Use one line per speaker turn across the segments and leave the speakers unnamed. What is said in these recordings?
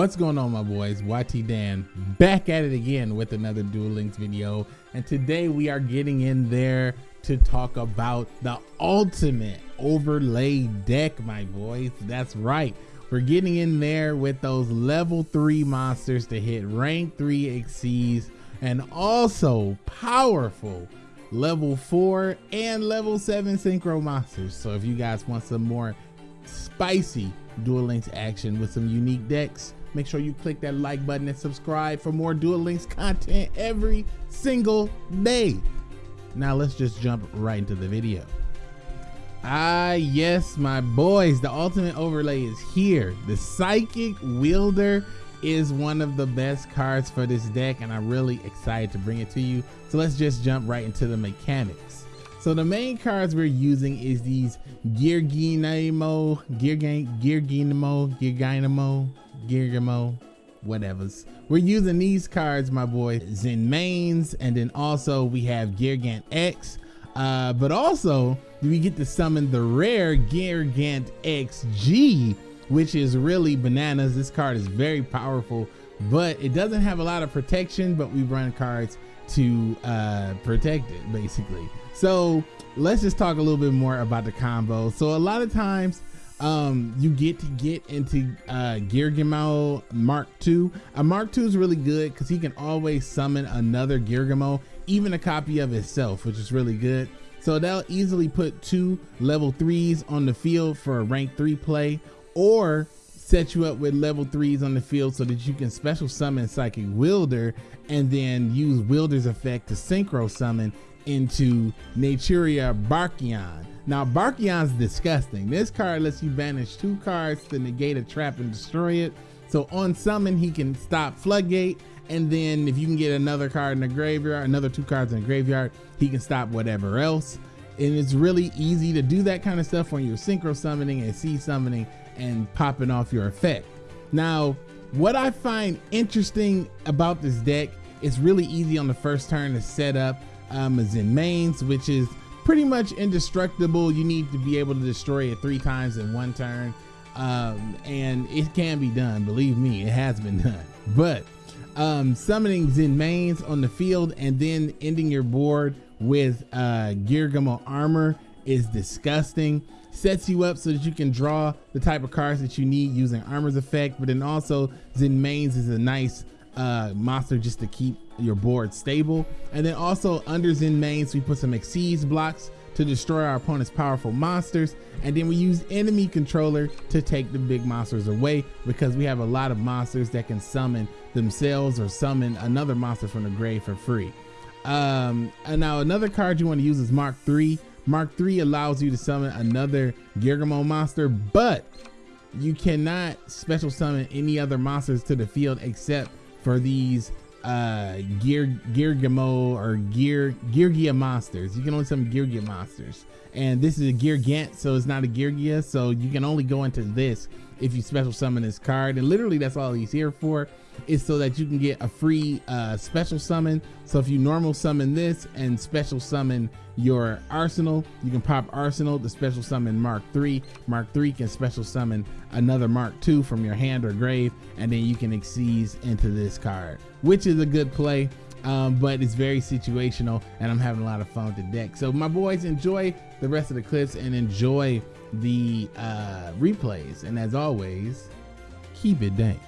What's going on my boys? YT Dan back at it again with another Duel Links video and today we are getting in there to talk about the ultimate overlay deck my boys. That's right. We're getting in there with those level 3 monsters to hit rank 3 exceeds and also powerful level 4 and level 7 synchro monsters. So if you guys want some more spicy Duel Links action with some unique decks, Make sure you click that like button and subscribe for more Duel Links content every single day. Now let's just jump right into the video. Ah, yes, my boys, the ultimate overlay is here. The Psychic Wielder is one of the best cards for this deck and I'm really excited to bring it to you. So let's just jump right into the mechanics. So the main cards we're using is these Gearginamo, Gearginamo, Gearginamo, Girgamo, whatevers. We're using these cards, my boy, Zenmaines, and then also we have Geargant X. Uh, but also we get to summon the rare Geargant XG, which is really bananas. This card is very powerful, but it doesn't have a lot of protection, but we run cards to uh, protect it basically. So let's just talk a little bit more about the combo. So a lot of times um, you get to get into uh, Geargamo Mark II. A Mark II is really good because he can always summon another Geargamo, even a copy of itself, which is really good. So they'll easily put two level threes on the field for a rank three play, or set you up with level threes on the field so that you can special summon Psychic Wielder and then use Wielder's effect to synchro summon into Naturia Barkion. Now, Barkion's disgusting. This card lets you banish two cards to negate a trap and destroy it. So on summon, he can stop Floodgate. And then if you can get another card in the graveyard, another two cards in the graveyard, he can stop whatever else. And it's really easy to do that kind of stuff when you're synchro summoning and C summoning and popping off your effect. Now, what I find interesting about this deck, it's really easy on the first turn to set up um, a Zenmaines, which is pretty much indestructible. You need to be able to destroy it three times in one turn. Um, and it can be done. Believe me, it has been done. But um, summoning Zenmaines on the field and then ending your board with uh, Geargamo armor is disgusting. Sets you up so that you can draw the type of cards that you need using armor's effect. But then also Zenmaines is a nice uh, monster just to keep your board stable. And then also under Zenmaines, we put some Exceeds blocks to destroy our opponent's powerful monsters. And then we use enemy controller to take the big monsters away because we have a lot of monsters that can summon themselves or summon another monster from the grave for free. Um, and now another card you want to use is Mark III. Mark III allows you to summon another Geargamo monster, but you cannot special summon any other monsters to the field except for these uh gear geargamo or gear geargia monsters. You can only summon geargia monsters. And this is a geargant so it's not a geargia so you can only go into this if you special summon this card and literally that's all he's here for is so that you can get a free uh, special summon. So if you normal summon this and special summon your arsenal, you can pop arsenal to special summon Mark 3. Mark 3 can special summon another Mark 2 from your hand or grave, and then you can exceed into this card, which is a good play. Um, but it's very situational and I'm having a lot of fun with the deck. So my boys enjoy the rest of the clips and enjoy the uh, replays. And as always, keep it dank.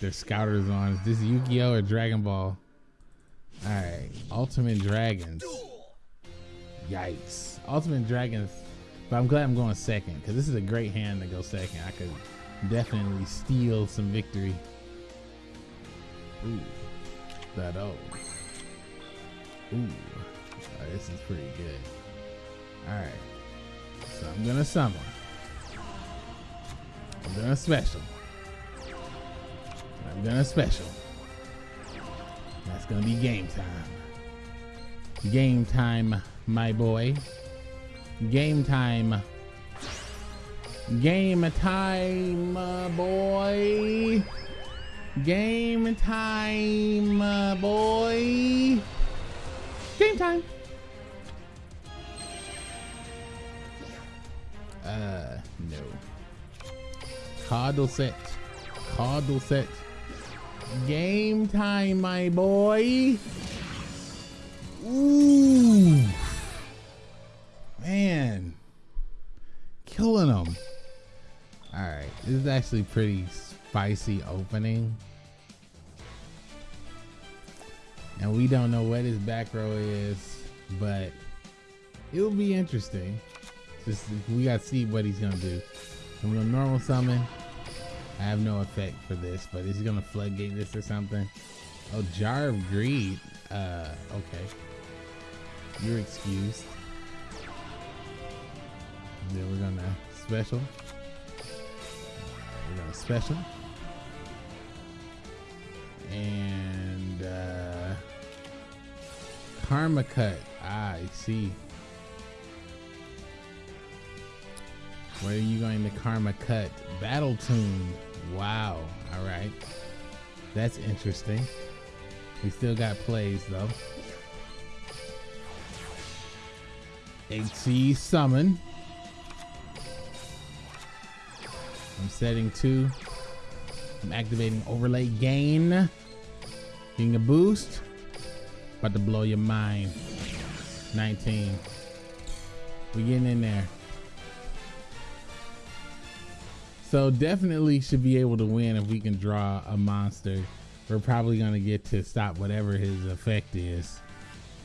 Their scouters on. Is this Yu-Gi-Oh or Dragon Ball? All right, Ultimate Dragons. Yikes. Ultimate Dragons. But I'm glad I'm going second because this is a great hand to go second. I could definitely steal some victory. Ooh. That oh. Ooh. Oh, this is pretty good. Alright. So I'm gonna summon. I'm gonna special. Gonna special. That's gonna be game time. Game time, my boy. Game time. Game time, uh, boy. Game time, uh, boy. Game time. Uh, no. Coddle set. Coddle set. Game time, my boy. Ooh. Man. Killing them. Alright. This is actually pretty spicy opening. And we don't know what his back row is, but it'll be interesting. Just we gotta see what he's gonna do. I'm gonna normal summon. I have no effect for this, but is he gonna floodgate this or something? Oh, jar of greed. Uh, okay. You're excused. Then we're gonna special. We're gonna special. And uh Karma cut. Ah, I see. Where are you going to Karma cut? Battle tune. Wow. All right. That's interesting. We still got plays though. HC summon. I'm setting two. I'm activating overlay gain. Getting a boost. About to blow your mind. 19. We're getting in there. So definitely should be able to win if we can draw a monster. We're probably gonna get to stop whatever his effect is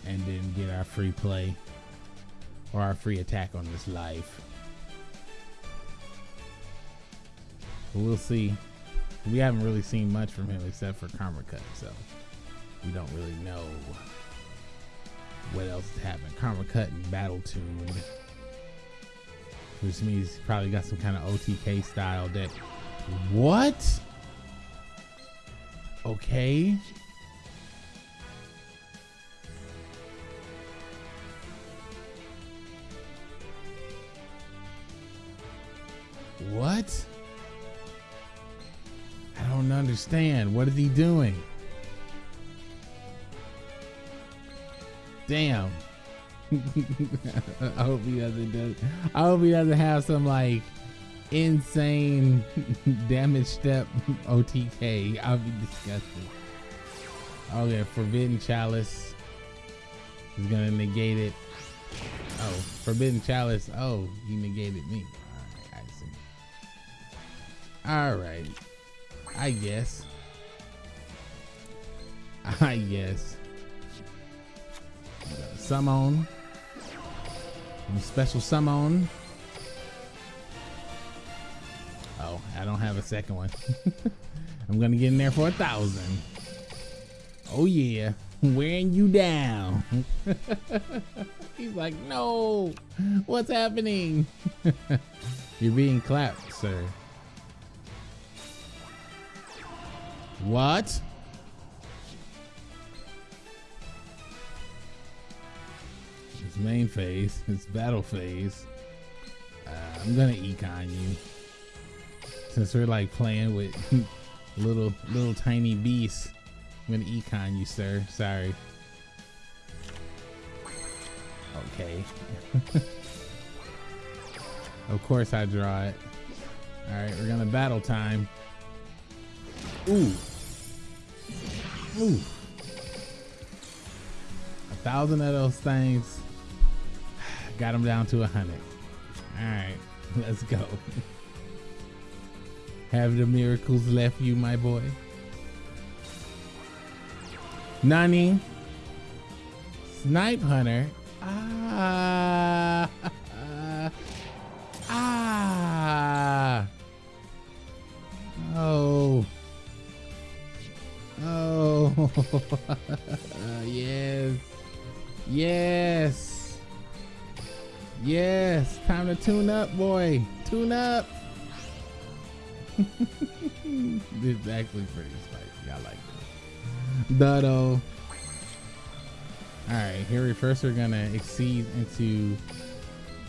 and then get our free play or our free attack on this life. We'll see. We haven't really seen much from him except for Karma Cut, so we don't really know what else happened. Karma Cut and Battle Tuned. Which means he's probably got some kind of OTK style deck. What? Okay. What? I don't understand. What is he doing? Damn. I hope he doesn't do. I hope he doesn't have some like insane damage step OTK. I'll be disgusted. Okay, Forbidden Chalice is gonna negate it. Oh, Forbidden Chalice. Oh, he negated me. All right, I see. All right. I guess. I guess. Summon. Special summon. Oh, I don't have a second one. I'm gonna get in there for a thousand. Oh yeah, wearing you down. He's like, no, what's happening? You're being clapped, sir. What? Main phase, his battle phase. Uh, I'm gonna econ you. Since we're like playing with little little tiny beasts. I'm gonna econ you, sir. Sorry. Okay. of course I draw it. Alright, we're gonna battle time. Ooh. Ooh. A thousand of those things. Got them down to a hundred. All right, let's go. Have the miracles left you, my boy? Nani. Snipe Hunter. Ah. ah. Oh. Oh. yes. Yes. Yes. Time to tune up, boy. Tune up. this is actually pretty spicy. I like this. Dutto. Uh, Alright, here we first we're gonna exceed into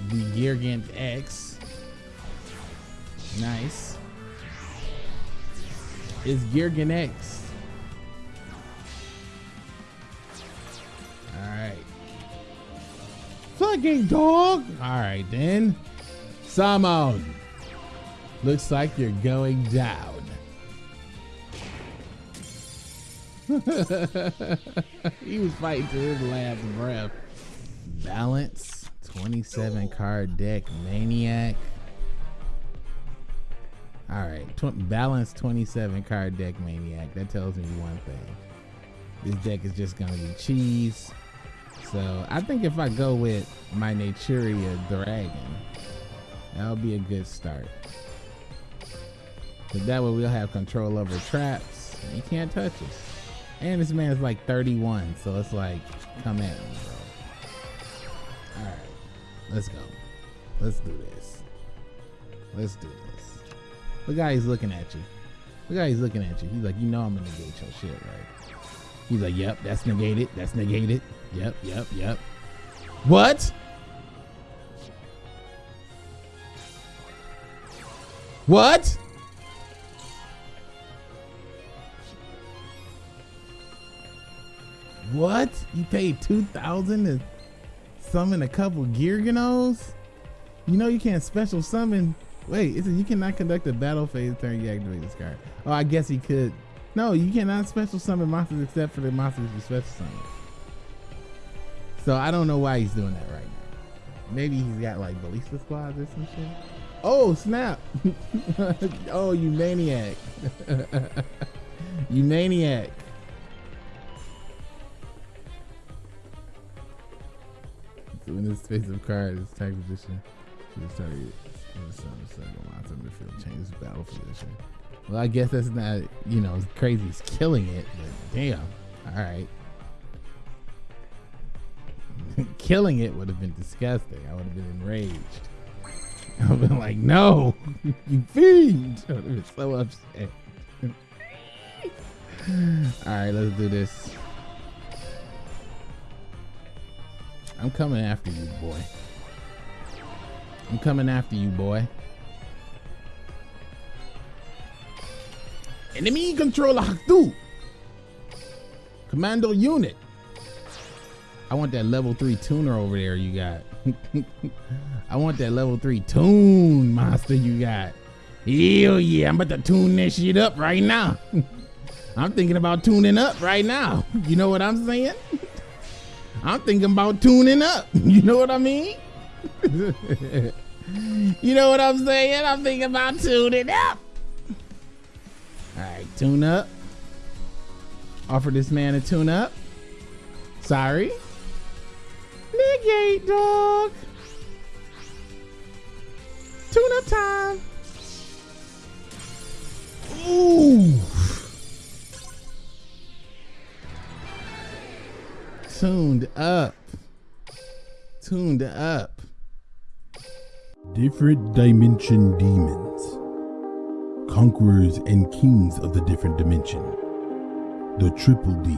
the Geargant X. Nice. It's Geargant X. Fucking dog! Alright then. Samon. Looks like you're going down. he was fighting to his last breath. Balance, 27 card deck, Maniac. All right, tw- balance 27 card deck, Maniac. That tells me one thing. This deck is just gonna be cheese. So I think if I go with my Naturia Dragon, that'll be a good start. But that way we'll have control over traps. You can't touch us. And this man's like 31, so it's like, come at me, bro. Alright, let's go. Let's do this. Let's do this. Look how he's looking at you. Look how he's looking at you. He's like, you know I'm gonna get your shit, right? He's like, yep, that's negated. That's negated. Yep, yep, yep. What? What? What? You paid two thousand to summon a couple Gearganos? You know you can't special summon. Wait, it you cannot conduct a battle phase turn you activate this card. Oh, I guess he could. No, you cannot special summon monsters except for the monsters you special summon. So I don't know why he's doing that right now. Maybe he's got like ballista squads or some shit. Oh snap! oh, you maniac! you maniac! In this space of cards, tag position to the target. In the center, second monster midfield changes battle position. Well, I guess that's not, you know, crazy. He's killing it, but damn. All right. killing it would have been disgusting. I would have been enraged. I would have been like, no, you fiend. I would have been so upset. All right, let's do this. I'm coming after you, boy. I'm coming after you, boy. Enemy controller Haktu. Commando unit. I want that level three tuner over there you got. I want that level three tune monster you got. Hell yeah, I'm about to tune that shit up right now. I'm thinking about tuning up right now. You know what I'm saying? I'm thinking about tuning up. You know what I mean? you know what I'm saying? I'm thinking about tuning up. All right, tune up. Offer this man a tune up. Sorry. Negate, dog. Tune up time. Ooh. Tuned up. Tuned up.
Different dimension demons. Conquerors and kings of the different dimension. The Triple D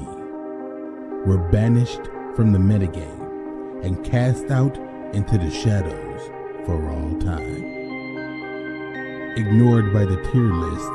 were banished from the metagame and cast out into the shadows for all time. Ignored by the tier list